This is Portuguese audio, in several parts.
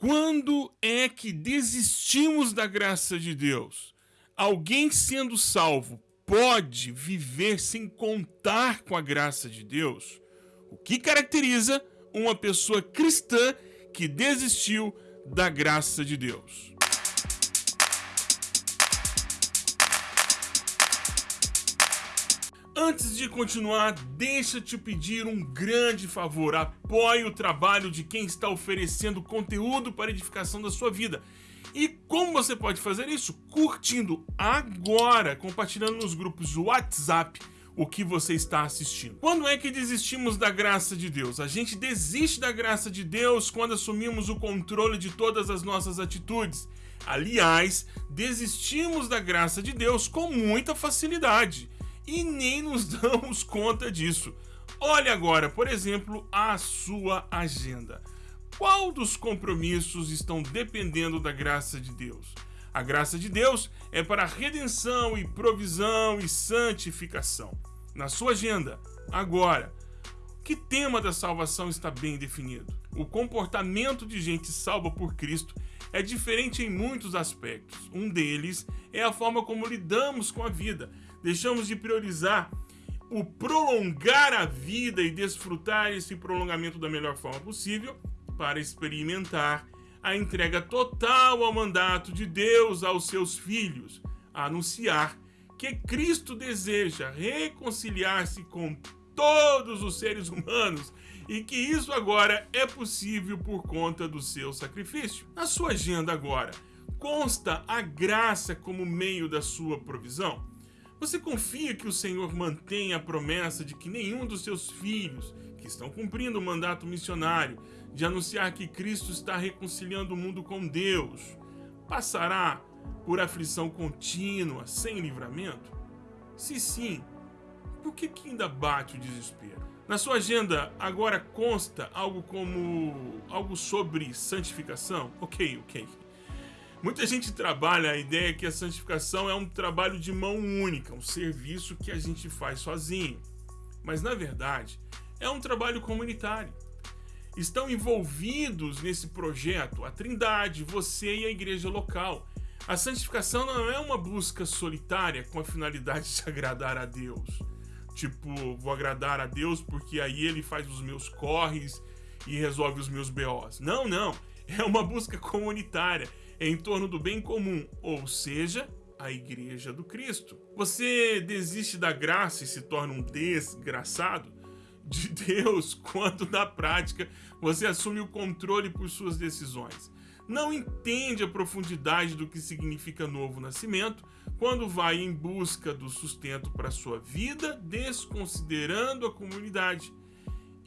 Quando é que desistimos da graça de Deus? Alguém sendo salvo pode viver sem contar com a graça de Deus? O que caracteriza uma pessoa cristã que desistiu da graça de Deus? Antes de continuar, deixa te pedir um grande favor. Apoie o trabalho de quem está oferecendo conteúdo para edificação da sua vida. E como você pode fazer isso? Curtindo agora, compartilhando nos grupos do WhatsApp o que você está assistindo. Quando é que desistimos da graça de Deus? A gente desiste da graça de Deus quando assumimos o controle de todas as nossas atitudes. Aliás, desistimos da graça de Deus com muita facilidade e nem nos damos conta disso. Olhe agora, por exemplo, a sua agenda. Qual dos compromissos estão dependendo da graça de Deus? A graça de Deus é para redenção e provisão e santificação. Na sua agenda, agora, que tema da salvação está bem definido? O comportamento de gente salva por Cristo é diferente em muitos aspectos. Um deles é a forma como lidamos com a vida deixamos de priorizar o prolongar a vida e desfrutar esse prolongamento da melhor forma possível para experimentar a entrega total ao mandato de Deus aos seus filhos, anunciar que Cristo deseja reconciliar-se com todos os seres humanos e que isso agora é possível por conta do seu sacrifício. Na sua agenda agora, consta a graça como meio da sua provisão? Você confia que o Senhor mantém a promessa de que nenhum dos seus filhos, que estão cumprindo o mandato missionário de anunciar que Cristo está reconciliando o mundo com Deus, passará por aflição contínua, sem livramento? Se sim, por que, que ainda bate o desespero? Na sua agenda agora consta algo como algo sobre santificação? Ok, ok. Muita gente trabalha a ideia que a santificação é um trabalho de mão única, um serviço que a gente faz sozinho. Mas na verdade, é um trabalho comunitário. Estão envolvidos nesse projeto a Trindade, você e a igreja local. A santificação não é uma busca solitária com a finalidade de agradar a Deus. Tipo, vou agradar a Deus porque aí ele faz os meus corres e resolve os meus BOs. Não, não. É uma busca comunitária em torno do bem comum, ou seja, a Igreja do Cristo. Você desiste da graça e se torna um desgraçado de Deus quando na prática você assume o controle por suas decisões. Não entende a profundidade do que significa novo nascimento quando vai em busca do sustento para sua vida, desconsiderando a comunidade.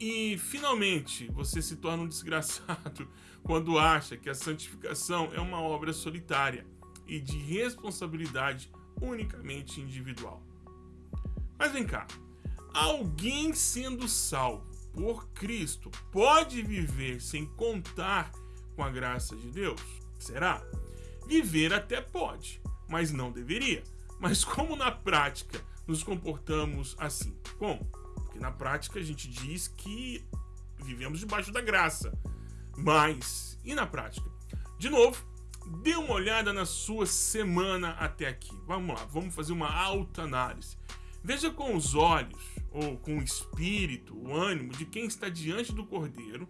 E finalmente você se torna um desgraçado quando acha que a santificação é uma obra solitária e de responsabilidade unicamente individual. Mas vem cá, alguém sendo salvo por Cristo pode viver sem contar com a graça de Deus? Será? Viver até pode, mas não deveria. Mas como na prática nos comportamos assim? Como? Porque na prática a gente diz que vivemos debaixo da graça. Mas, e na prática? De novo, dê uma olhada na sua semana até aqui. Vamos lá, vamos fazer uma autoanálise. Veja com os olhos, ou com o espírito, o ânimo de quem está diante do Cordeiro,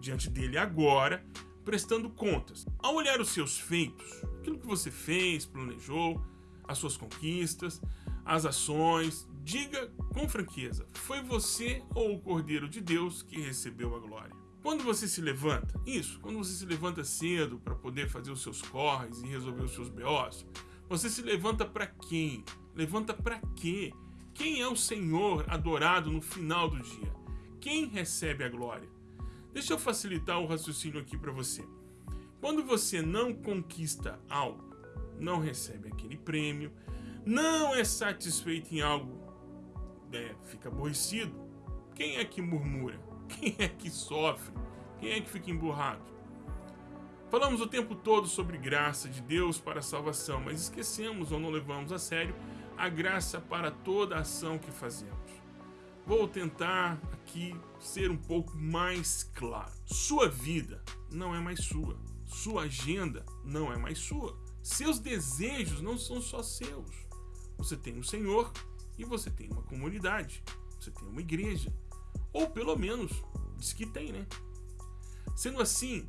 diante dele agora, prestando contas. Ao olhar os seus feitos, aquilo que você fez, planejou, as suas conquistas, as ações, diga com franqueza: foi você ou o Cordeiro de Deus que recebeu a glória? Quando você se levanta, isso, quando você se levanta cedo para poder fazer os seus corres e resolver os seus BOs, você se levanta para quem? Levanta para quê? Quem é o Senhor adorado no final do dia? Quem recebe a glória? Deixa eu facilitar o raciocínio aqui para você. Quando você não conquista algo, não recebe aquele prêmio, não é satisfeito em algo, é, fica aborrecido, quem é que murmura? Quem é que sofre? Quem é que fica emburrado? Falamos o tempo todo sobre graça de Deus para a salvação, mas esquecemos ou não levamos a sério a graça para toda ação que fazemos. vou tentar aqui ser um pouco mais claro. Sua vida não é mais sua. Sua agenda não é mais sua. Seus desejos não são só seus. Você tem o Senhor e você tem uma comunidade. Você tem uma igreja. Ou pelo menos, diz que tem, né? Sendo assim,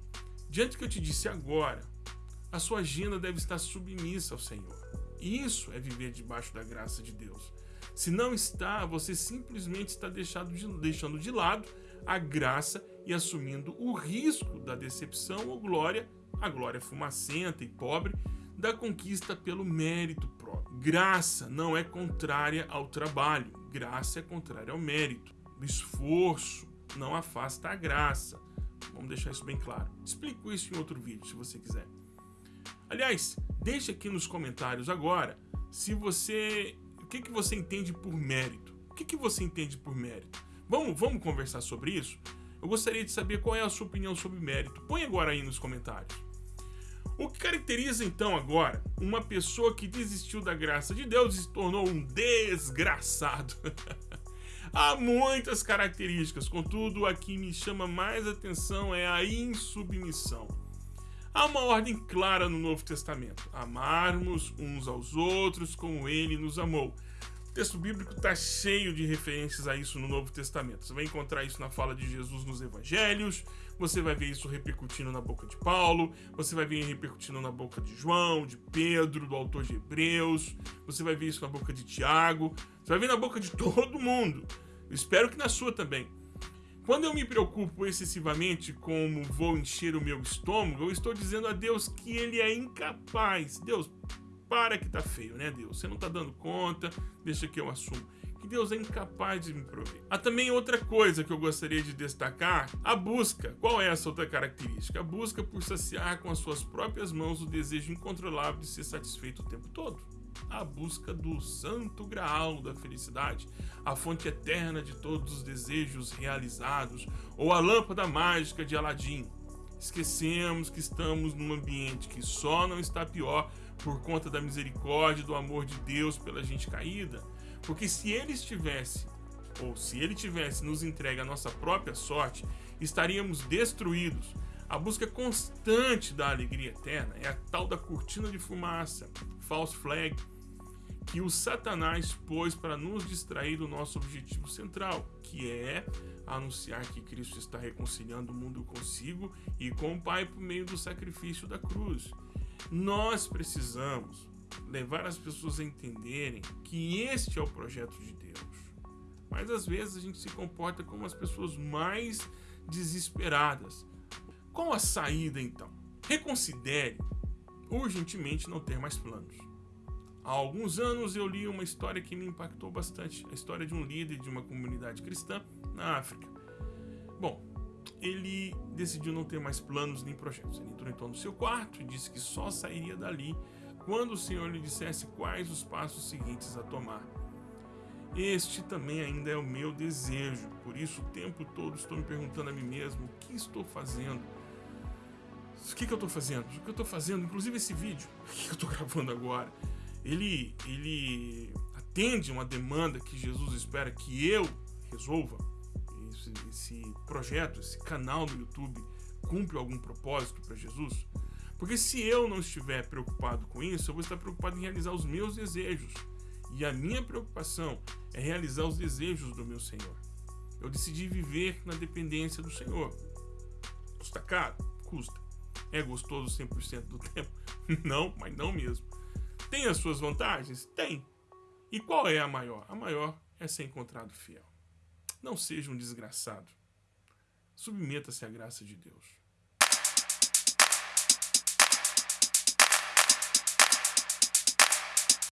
diante do que eu te disse agora, a sua agenda deve estar submissa ao Senhor. Isso é viver debaixo da graça de Deus. Se não está, você simplesmente está de, deixando de lado a graça e assumindo o risco da decepção ou glória, a glória fumacenta e pobre, da conquista pelo mérito próprio. Graça não é contrária ao trabalho, graça é contrária ao mérito. O esforço não afasta a graça. Vamos deixar isso bem claro. Explico isso em outro vídeo, se você quiser. Aliás, deixe aqui nos comentários agora se você que, que você entende por mérito? O que, que você entende por mérito? Vamos, vamos conversar sobre isso? Eu gostaria de saber qual é a sua opinião sobre mérito. Põe agora aí nos comentários. O que caracteriza então agora uma pessoa que desistiu da graça de Deus e se tornou um desgraçado? Há muitas características, contudo, a que me chama mais atenção é a insubmissão. Há uma ordem clara no Novo Testamento: amarmos uns aos outros como ele nos amou. Texto bíblico está cheio de referências a isso no Novo Testamento. Você vai encontrar isso na fala de Jesus nos Evangelhos, você vai ver isso repercutindo na boca de Paulo, você vai ver repercutindo na boca de João, de Pedro, do autor de Hebreus, você vai ver isso na boca de Tiago, você vai ver na boca de todo mundo. Eu espero que na sua também. Quando eu me preocupo excessivamente como vou encher o meu estômago, eu estou dizendo a Deus que ele é incapaz. Deus, para que tá feio, né, Deus? Você não tá dando conta, deixa que eu assumo. Que Deus é incapaz de me prover. Há também outra coisa que eu gostaria de destacar: a busca. Qual é essa outra característica? A busca por saciar com as suas próprias mãos o desejo incontrolável de ser satisfeito o tempo todo a busca do santo graal da felicidade, a fonte eterna de todos os desejos realizados, ou a lâmpada mágica de Aladim. Esquecemos que estamos num ambiente que só não está pior por conta da misericórdia e do amor de Deus pela gente caída. Porque se ele estivesse, ou se ele tivesse nos entregue a nossa própria sorte, estaríamos destruídos. A busca constante da alegria eterna é a tal da cortina de fumaça, false flag, que o Satanás pôs para nos distrair do nosso objetivo central, que é anunciar que Cristo está reconciliando o mundo consigo e com o Pai por meio do sacrifício da cruz. Nós precisamos levar as pessoas a entenderem que este é o projeto de Deus. Mas às vezes a gente se comporta como as pessoas mais desesperadas. Qual a saída então? Reconsidere urgentemente não ter mais planos. Há alguns anos eu li uma história que me impactou bastante, a história de um líder de uma comunidade cristã na África. Bom, ele decidiu não ter mais planos nem projetos. Ele entrou então no seu quarto e disse que só sairia dali quando o Senhor lhe dissesse quais os passos seguintes a tomar. Este também ainda é o meu desejo, por isso o tempo todo estou me perguntando a mim mesmo o que estou fazendo. O que, que eu estou fazendo? O que eu estou fazendo? Inclusive esse vídeo que eu estou gravando agora ele, ele atende uma demanda que Jesus espera que eu resolva. Esse, esse projeto, esse canal no YouTube cumpre algum propósito para Jesus? Porque se eu não estiver preocupado com isso, eu vou estar preocupado em realizar os meus desejos. E a minha preocupação é realizar os desejos do meu Senhor. Eu decidi viver na dependência do Senhor. Custa caro? Custa. É gostoso 100% do tempo? Não, mas não mesmo. Tem as suas vantagens? Tem. E qual é a maior? A maior é ser encontrado fiel. Não seja um desgraçado. Submeta-se à graça de Deus.